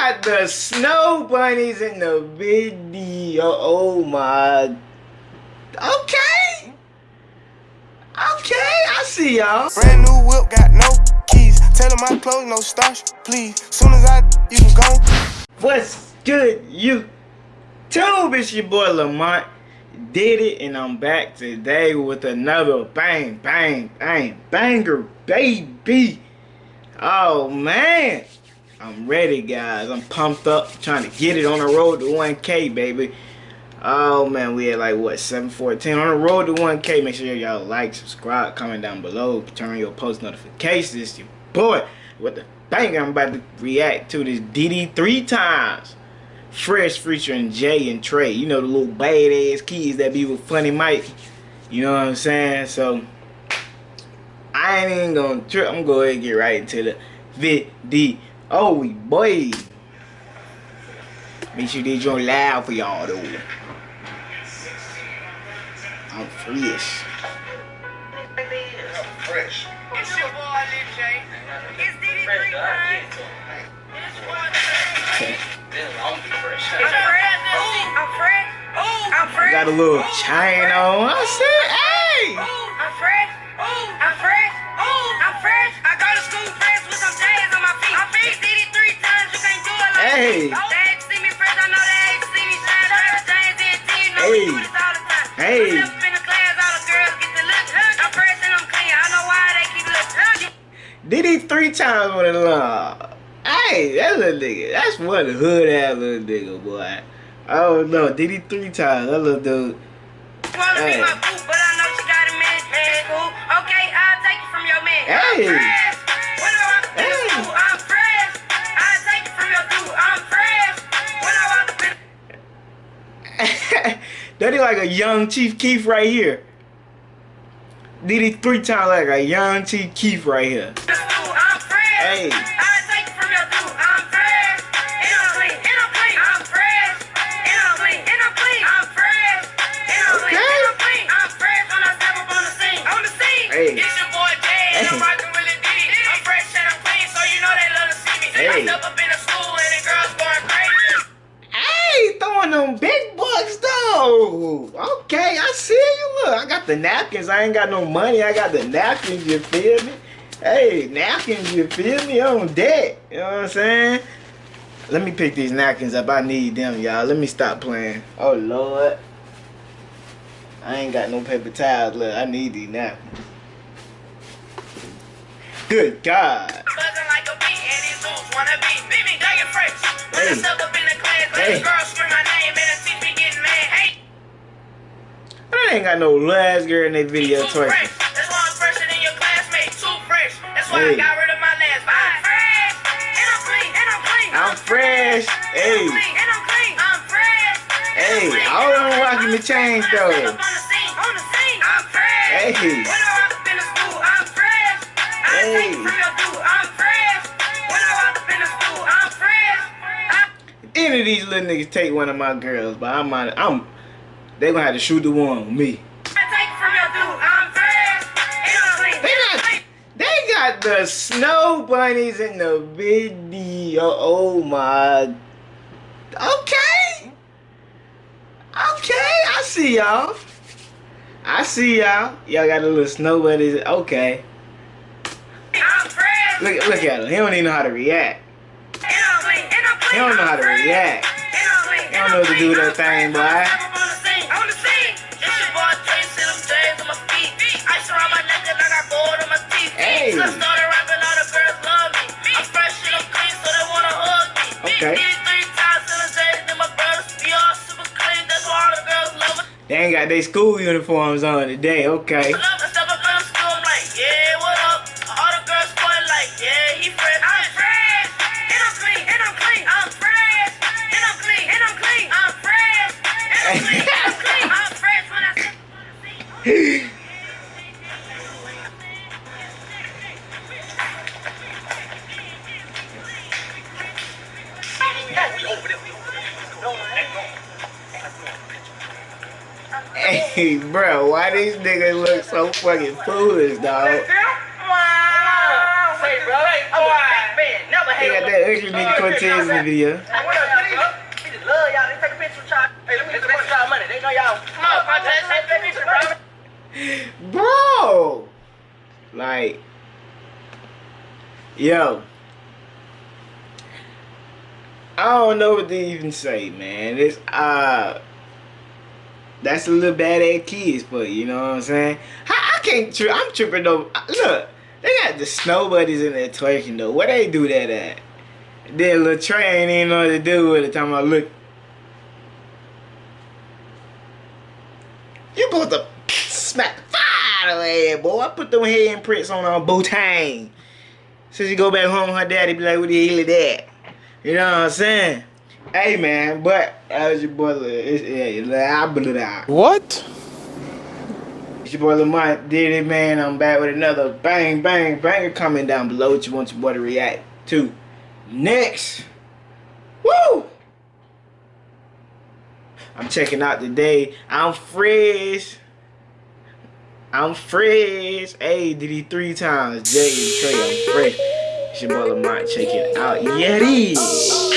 got the snow bunnies in the video. Oh my. Okay. Okay, I see y'all. Brand new whip, got no keys. Tell my clothes, no starch, please. Soon as I, you can go. What's good, you? YouTube? It's your boy Lamont. Did it, and I'm back today with another bang, bang, bang, banger, baby. Oh man, I'm ready, guys. I'm pumped up, trying to get it on the road to 1K, baby. Oh man, we at like what 714 on the road to 1K. Make sure y'all like, subscribe, comment down below, turn on your post notifications. It's your boy with the bang. I'm about to react to this DD three times. Fresh featuring Jay and Trey. You know the little badass kids that be with Funny Mike. You know what I'm saying? So I ain't even gonna trip. I'm gonna go ahead and get right into the video. Oh boy. Make sure they join loud for y'all though. I'm fresh. I'm fresh. It's your boy, Lil J. It's DD three times. It's one I'm fresh. I'm fresh. I'm fresh. Got a little chain on. I said, DD three times with a law? Hey, that little nigga. That's one hood ass little nigga, boy. Oh no, DD three times? That little dude. Hey. boo, but I know she got a man. Man, cool. Okay, I'll take it from your man. Hey. Fresh. When I walk up in the Hey. school, I'm fresh. I'll take it from your dude. I'm fresh. When I walk up in that is like a young Chief Keef right here. DD three times like a young Chief Keef right here? Hey. I'll take it from your dude. I'm fresh. And I'm clean. And I'm clean. I'm fresh. And I'm clean. And I'm clean. I'm fresh. And I'm clean. Okay. And I'm clean. I'm fresh when I step up on the scene. On the scene. Hey. It's your boy Jay, and I'm Hey. with Lil Diddy. I'm fresh and I'm clean, so you know they love to see me. Hey. step up in the school and the girls going crazy. Hey, throwing them big bucks though. Okay, I see you. Look, I got the napkins. I ain't got no money. I got the napkins. You feel me? Hey, napkins. You feel me? On deck. You know what I'm saying? Let me pick these napkins up. I need them, y'all. Let me stop playing. Oh Lord. I ain't got no paper towels. Look, I need these napkins. Good God. Buzzing like a bee, and these dudes wanna be. Beat me, dug it fresh. When Hey. I step up in the class, let Hey. the girls scream my name, and the teach me getting mad. Hey, I ain't got no last girl in that video too Hey. I got rid of my last vibe. Fresh, and I'm clean, and I'm clean. I'm fresh. Hey. I'm clean, and I'm clean. I'm fresh. Hey, I'm and them I'm rocking the chains, though. I on the scene, on the scene, I'm fresh. Hey. When I walk up in the school, I'm fresh. I Hey. take it dude, I'm fresh. When I walk up in the school, I'm fresh. I- any of these little niggas take one of my girls, but I'm on, I'm they gonna have to shoot the one with me. Got the snow bunnies in the video. Oh my Okay. Okay, I see y'all. I see y'all. Y'all got a little snow bunnies. Okay. Look look at him. He don't even know how to react. And I'm clean, and I'm clean. He don't know how to react. He don't know what to do with that thing, boy. Teeth. Hey. Since I started rapping, all the girls love me. I'm fresh and I'm clean, so they wanna hug me. Okay. Did it three times, and I'm J's and my brothers. All super clean, that's why all the girls love me. They ain't got their school uniforms on today. Okay. Hey, bro, why these niggas look so fucking foolish, dog? Say, bro, I'm a big man, never They got that ugly nigga Cortez in the video. What up, nigga? We just love y'all. They take a picture with y'all. Hey, let me get the picture of money. They know y'all. Come on, Cortez. Take that picture, bro. Bro! Like, yo. I don't know what to even say, man. It's, uh, that's a little bad ass kids for you, know what I'm saying? I, I can't, tri I'm tripping though. Look, they got the snow buddies in there twerking though. Where they do that at? Then little Trey ain't even know what to do with it. Talking about, look. You supposed to smack the fire away, boy. I put them handprints on our Boontang. Since you go back home, her daddy be like, what the hell is that? You know what I'm saying? Hey, man, but that was your boy, it's, yeah, I blew out. What? It's your boy Lamont did it, man. I'm back with another bang, bang, banger. Comment down below what you want your boy to react to next. Woo! I'm checking out today. I'm fresh. I'm fresh. Hey, DD three times? Jay and Trey, I'm fresh. It's your boy Lamont. Check it out. Yeti. Night